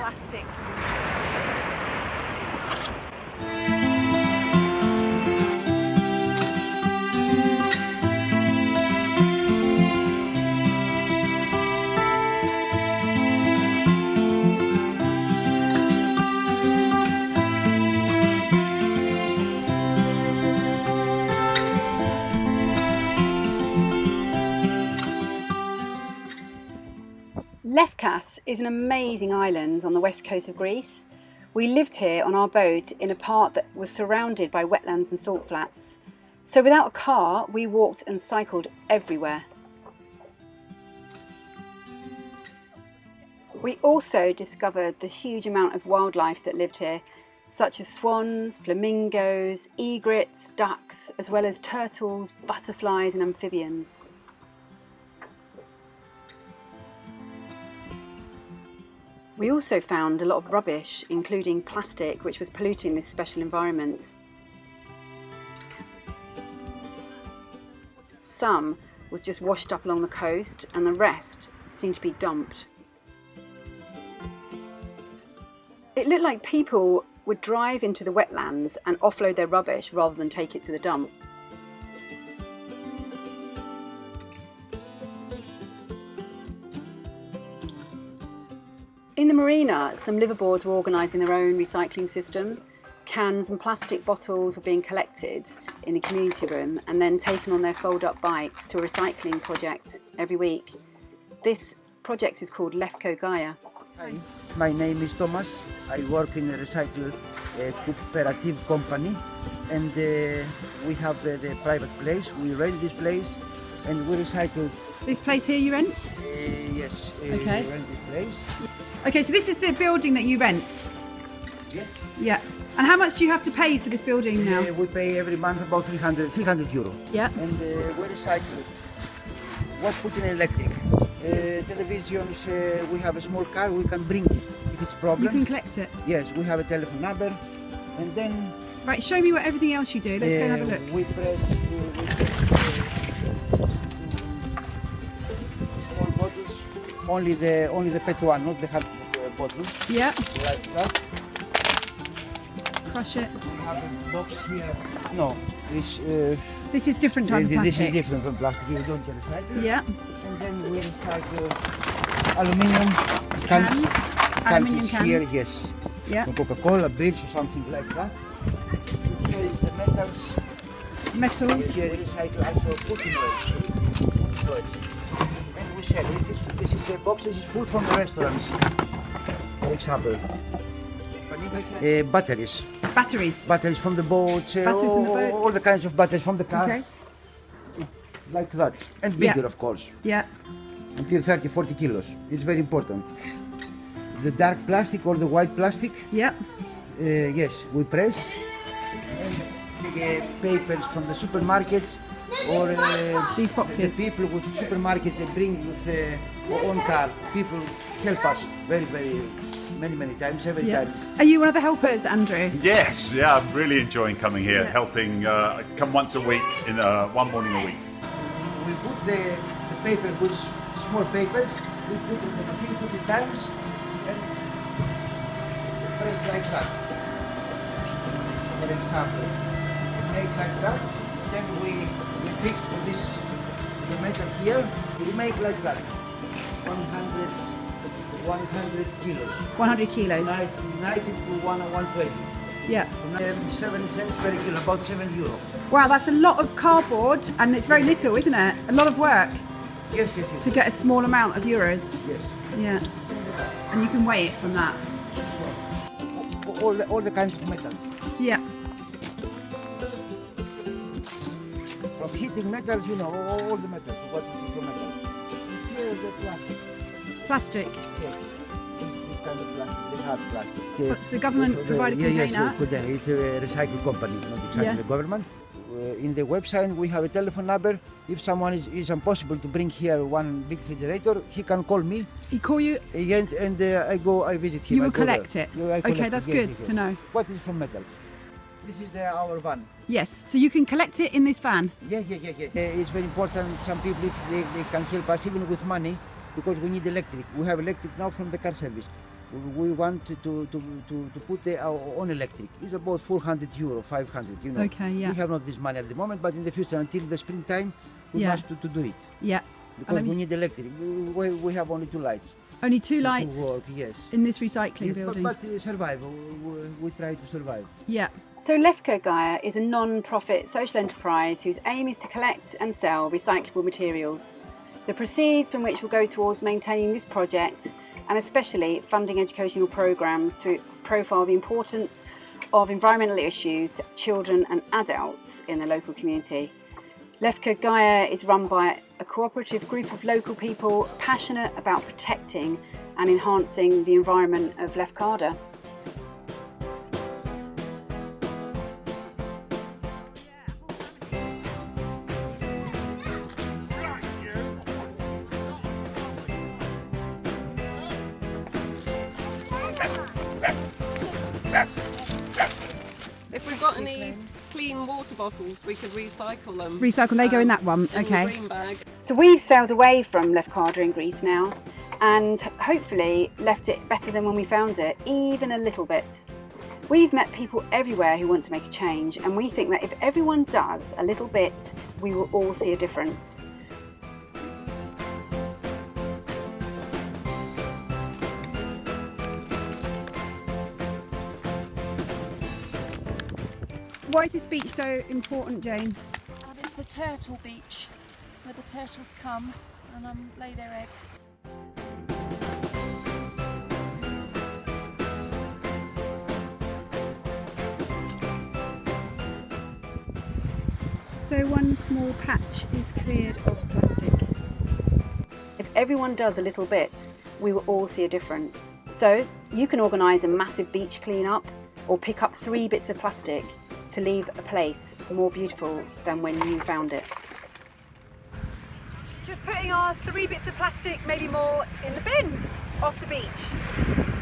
plastic Lefkas is an amazing island on the west coast of Greece. We lived here on our boat in a part that was surrounded by wetlands and salt flats. So without a car, we walked and cycled everywhere. We also discovered the huge amount of wildlife that lived here, such as swans, flamingos, egrets, ducks, as well as turtles, butterflies and amphibians. We also found a lot of rubbish, including plastic, which was polluting this special environment. Some was just washed up along the coast and the rest seemed to be dumped. It looked like people would drive into the wetlands and offload their rubbish rather than take it to the dump. In the marina, some liveaboards were organising their own recycling system. Cans and plastic bottles were being collected in the community room and then taken on their fold-up bikes to a recycling project every week. This project is called Lefko Gaia. Hi, my name is Thomas. I work in a recycle uh, cooperative company and uh, we have uh, the private place. We rent this place and we recycle. This place here you rent? Uh, yes, uh, Okay. we rent this place. Okay, so this is the building that you rent? Yes. Yeah. And how much do you have to pay for this building now? Uh, we pay every month about 300, 300 euro. Yeah. And uh, we recycle what put in electric. Uh, televisions, uh, we have a small car, we can bring it if it's problem. You can collect it. Yes, we have a telephone number and then Right, show me what everything else you do. Let's go and have a Uh, look. We press, we press only the only the pet one, not the hard uh, bottle, Yeah, like that. crush it. We have a box here. No, this uh, This is different type of this is different from plastic. We don't recycle. Yeah, And then we recycle aluminium cans, aluminium cans. here, yes. Yeah, From Coca-Cola, beers or something like that. Here is the metals. metals. Here recycle also cooking oil. And we sell it. This is, this is a box this is full from the restaurants. For example. Uh, batteries. Batteries. Batteries from the boats. Uh, Batteries in the all, boats. all the kinds of batteries from the car. Okay. Like that. And Yeah. bigger, of course. Yeah. Until 30, 40 kilos. It's very important. The dark plastic or the white plastic, Yeah. uh, yes, we press. And uh, papers from the supermarkets or uh, These boxes. The people with supermarkets they bring with uh, own car. People help us very, very many, many times, every Yeah. time. Are you one of the helpers, Andrew? Yes, yeah, I'm really enjoying coming here, Yeah. helping. Uh, I come once a week, in uh, one morning a week. We put the, the paper, which small papers, we put in the machine two three times and press like that. For example, we make like that, then we, we fix this the metal here, we make like that. 100, 100 kilos. 100 kilos. 90, 90 to 1, 120. Yeah. Um, 7 cents per kilo, about 7 euro. Wow, that's a lot of cardboard and it's very little, isn't it? A lot of work Yes, yes, yes. to get a small amount of euros. Yes. Yeah. And you can weigh it from that. All the, all the kinds of metal. Yeah. From heating metals, you know, all, the metals. What is the metal? Here is the plastic. Plastic. Here. This kind of plastic, the hard plastic. Here. What's the government uh, provided yeah, container? Yes, container. It's a recycle company, not exactly Yeah. the government. Uh, in the website, we have a telephone number. If someone is, is impossible to bring here one big refrigerator, he can call me, He call you. and, and uh, I go, I visit him. You will go there. collect it. Yeah, I Okay, that's good to know. What is from metal? This is the, our van. Yes. So you can collect it in this van. Yeah, yeah, yeah, yeah. Uh, it's very important. Some people, if they, they can help us even with money, because we need electric. We have electric now from the car service. We- want to, to, to, to, to put the, our own electric. It's about 400 euro, 500, you know. Okay, yeah. We have not this money at the moment, but in the future, until the springtime, we Yeah. must to, to do it. Yeah. Because we need electric. We, we have only two lights. Only two lights work, yes. in this recycling Yes, building. But, but survive. We, we- we try to survive. yeah. So Lefko Gaia is a non-profit social enterprise whose aim is to collect and sell recyclable materials. The proceeds from which will go towards maintaining this project and especially funding educational programmes to profile the importance of environmental issues to children and adults in the local community. Lefko Gaia is run by a cooperative group of local people passionate about protecting and enhancing the environment of Lefkada. If we've got any clean water bottles, we could recycle them. Recycle, they go in um, that one. in the Okay. Green bag. So we've sailed away from Lefkada in Greece now and hopefully left it better than when we found it, even a little bit. We've met people everywhere who want to make a change and we think that if everyone does a little bit, we will all see a difference. Why is this beach so important, Jane? And it's the turtle beach where the turtles come and um, lay their eggs. So one small patch is cleared of plastic. If everyone does a little bit, we will all see a difference. So you can organise a massive beach clean-up or pick up three bits of plastic to leave a place more beautiful than when you found it. Putting our three bits of plastic, maybe more, in the bin off the beach.